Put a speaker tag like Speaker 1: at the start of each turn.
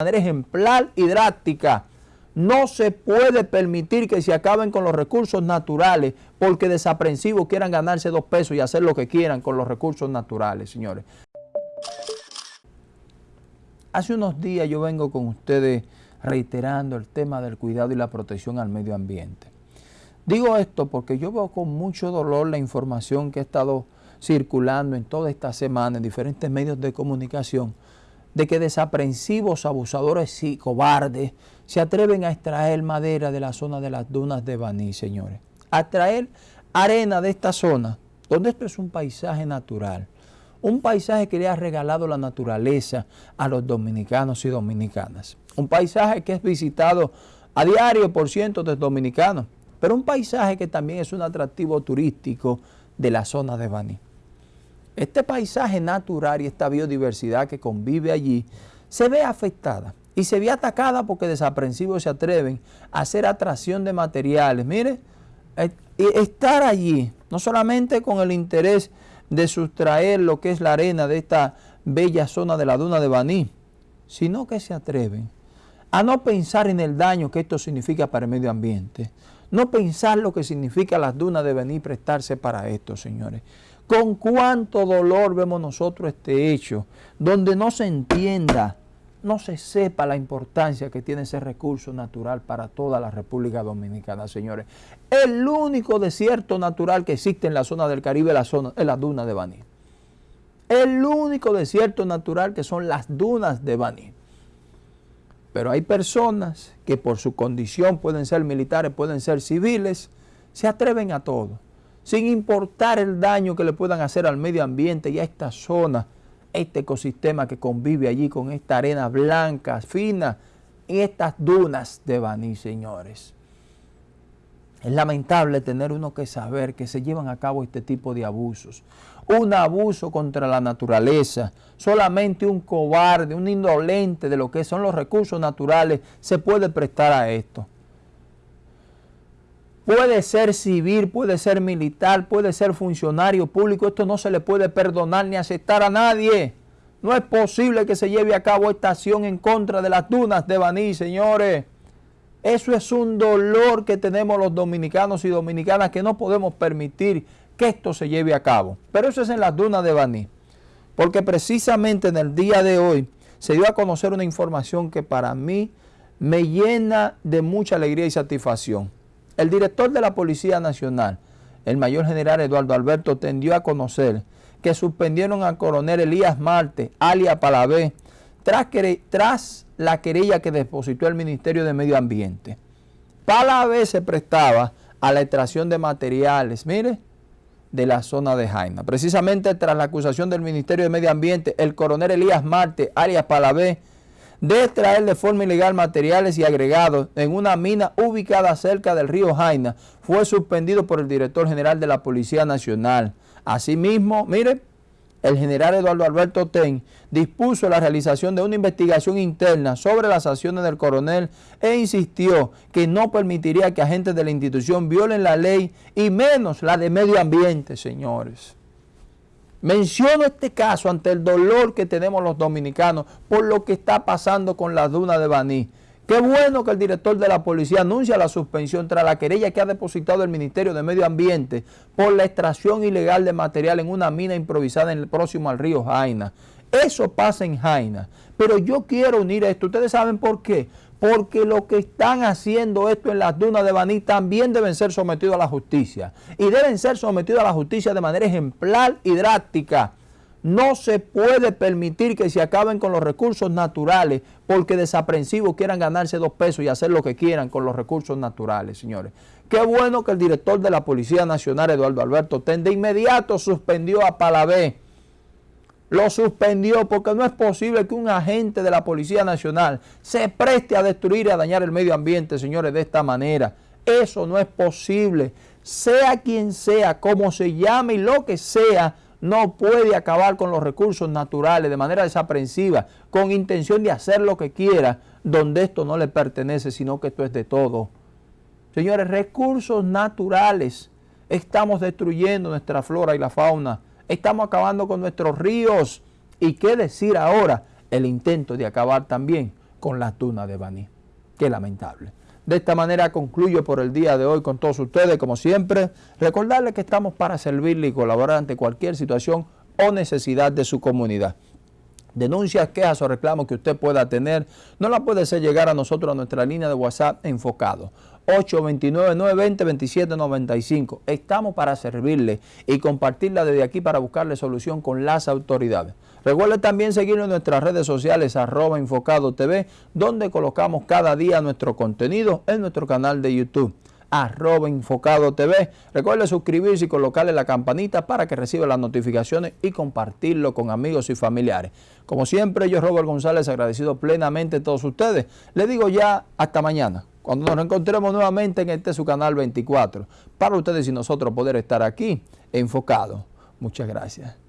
Speaker 1: manera ejemplar y drástica. No se puede permitir que se acaben con los recursos naturales porque desaprensivos quieran ganarse dos pesos y hacer lo que quieran con los recursos naturales, señores. Hace unos días yo vengo con ustedes reiterando el tema del cuidado y la protección al medio ambiente. Digo esto porque yo veo con mucho dolor la información que ha estado circulando en toda esta semana en diferentes medios de comunicación de que desaprensivos, abusadores y cobardes se atreven a extraer madera de la zona de las dunas de Baní, señores. A traer arena de esta zona, donde esto es un paisaje natural. Un paisaje que le ha regalado la naturaleza a los dominicanos y dominicanas. Un paisaje que es visitado a diario por cientos de dominicanos, pero un paisaje que también es un atractivo turístico de la zona de Baní. Este paisaje natural y esta biodiversidad que convive allí se ve afectada y se ve atacada porque desaprensivos se atreven a hacer atracción de materiales. Mire, eh, estar allí, no solamente con el interés de sustraer lo que es la arena de esta bella zona de la duna de Baní, sino que se atreven a no pensar en el daño que esto significa para el medio ambiente, no pensar lo que significa las dunas de Baní prestarse para esto, señores. Con cuánto dolor vemos nosotros este hecho, donde no se entienda, no se sepa la importancia que tiene ese recurso natural para toda la República Dominicana, señores. El único desierto natural que existe en la zona del Caribe la, zona, es la duna de Baní. El único desierto natural que son las dunas de Baní. Pero hay personas que por su condición pueden ser militares, pueden ser civiles, se atreven a todo sin importar el daño que le puedan hacer al medio ambiente y a esta zona, este ecosistema que convive allí con esta arena blanca, fina, y estas dunas de Baní, señores. Es lamentable tener uno que saber que se llevan a cabo este tipo de abusos. Un abuso contra la naturaleza. Solamente un cobarde, un indolente de lo que son los recursos naturales se puede prestar a esto. Puede ser civil, puede ser militar, puede ser funcionario público. Esto no se le puede perdonar ni aceptar a nadie. No es posible que se lleve a cabo esta acción en contra de las dunas de Baní, señores. Eso es un dolor que tenemos los dominicanos y dominicanas que no podemos permitir que esto se lleve a cabo. Pero eso es en las dunas de Baní. Porque precisamente en el día de hoy se dio a conocer una información que para mí me llena de mucha alegría y satisfacción. El director de la Policía Nacional, el mayor general Eduardo Alberto, tendió a conocer que suspendieron al coronel Elías Marte, alias Palavé, tras, la querella que depositó el Ministerio de Medio Ambiente. Palavé se prestaba a la extracción de materiales, mire, de la zona de Jaina. Precisamente tras la acusación del Ministerio de Medio Ambiente, el coronel Elías Marte, alias Palavé, de extraer de forma ilegal materiales y agregados en una mina ubicada cerca del río Jaina fue suspendido por el director general de la Policía Nacional. Asimismo, mire, el general Eduardo Alberto Ten dispuso la realización de una investigación interna sobre las acciones del coronel e insistió que no permitiría que agentes de la institución violen la ley y menos la de medio ambiente, señores. Menciono este caso ante el dolor que tenemos los dominicanos por lo que está pasando con la duna de Baní. Qué bueno que el director de la policía anuncia la suspensión tras la querella que ha depositado el Ministerio de Medio Ambiente por la extracción ilegal de material en una mina improvisada en el próximo al río Jaina. Eso pasa en Jaina. Pero yo quiero unir esto. ¿Ustedes saben por qué? Porque lo que están haciendo esto en las dunas de Baní también deben ser sometidos a la justicia. Y deben ser sometidos a la justicia de manera ejemplar y drástica. No se puede permitir que se acaben con los recursos naturales porque desaprensivos quieran ganarse dos pesos y hacer lo que quieran con los recursos naturales, señores. Qué bueno que el director de la Policía Nacional, Eduardo Alberto Ten, de inmediato suspendió a Palavé lo suspendió porque no es posible que un agente de la Policía Nacional se preste a destruir y a dañar el medio ambiente, señores, de esta manera. Eso no es posible. Sea quien sea, como se llame y lo que sea, no puede acabar con los recursos naturales de manera desaprensiva, con intención de hacer lo que quiera, donde esto no le pertenece, sino que esto es de todo. Señores, recursos naturales. Estamos destruyendo nuestra flora y la fauna estamos acabando con nuestros ríos. ¿Y qué decir ahora? El intento de acabar también con las dunas de Baní. Qué lamentable. De esta manera concluyo por el día de hoy con todos ustedes, como siempre, recordarles que estamos para servirle y colaborar ante cualquier situación o necesidad de su comunidad. Denuncias, quejas o reclamos que usted pueda tener, no la puede hacer llegar a nosotros a nuestra línea de WhatsApp enfocado. 829-920-2795. Estamos para servirle y compartirla desde aquí para buscarle solución con las autoridades. Recuerde también seguirnos en nuestras redes sociales arroba enfocado TV, donde colocamos cada día nuestro contenido en nuestro canal de YouTube arroba enfocado TV. Recuerde suscribirse y colocarle la campanita para que reciba las notificaciones y compartirlo con amigos y familiares. Como siempre, yo Robert González agradecido plenamente a todos ustedes. Le digo ya hasta mañana, cuando nos encontremos nuevamente en este su canal 24, para ustedes y nosotros poder estar aquí enfocados. Muchas gracias.